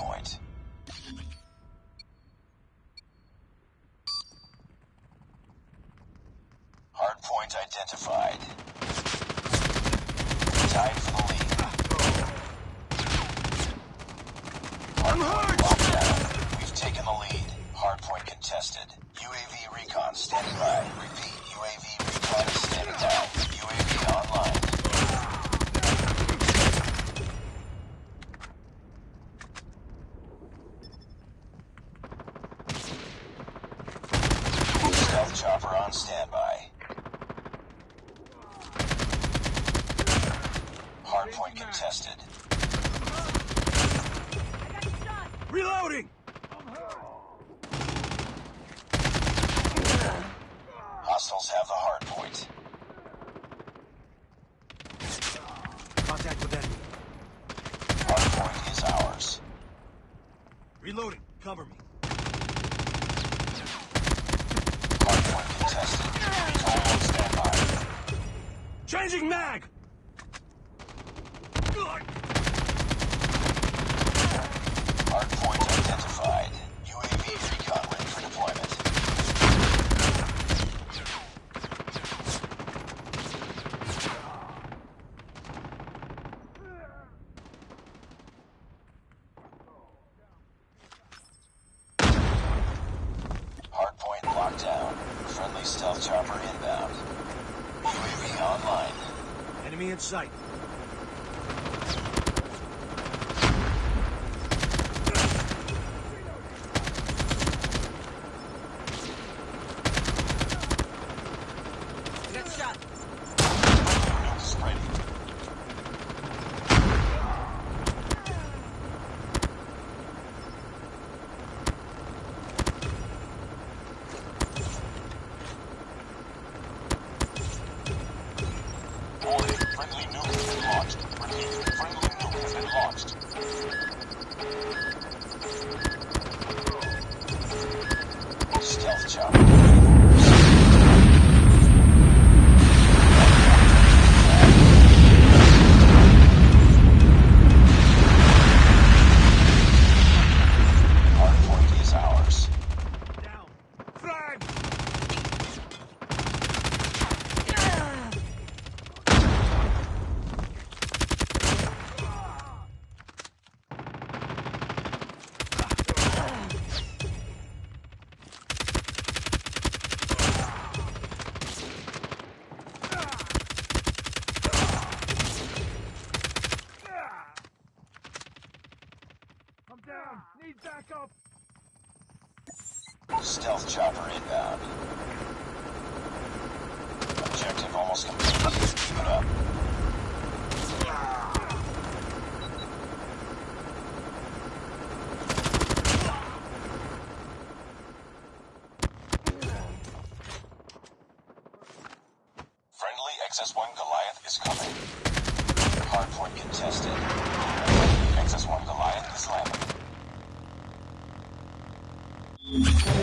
hardpoint. Hardpoint identified. Tied for the lead. Locked down. We've taken the lead. Hardpoint contested. UAV recon standing by. Repeat, UAV recon is standing by. UAV online. Stealth chopper on standby. Hardpoint contested. Reloading! Hostiles have the hardpoint. Contact with enemy. Hardpoint is ours. Reloading. Cover me. Hardpoint contested. On standby. Changing mag! Hardpoint identified. UAV recon ready for deployment. Hardpoint locked down. Friendly stealth chopper inbound. UAV online. Enemy in sight. Get shot. Nukes ready. Warning, friendly nuke has been launched. Repeat, friendly nuke has been launched. Hardpoint Down. Need backup. Stealth chopper inbound. Objective almost complete. Keep it up. Friendly XS-1 Goliath is coming. Hardpoint contested. XS-1 Goliath is landing. Thank you.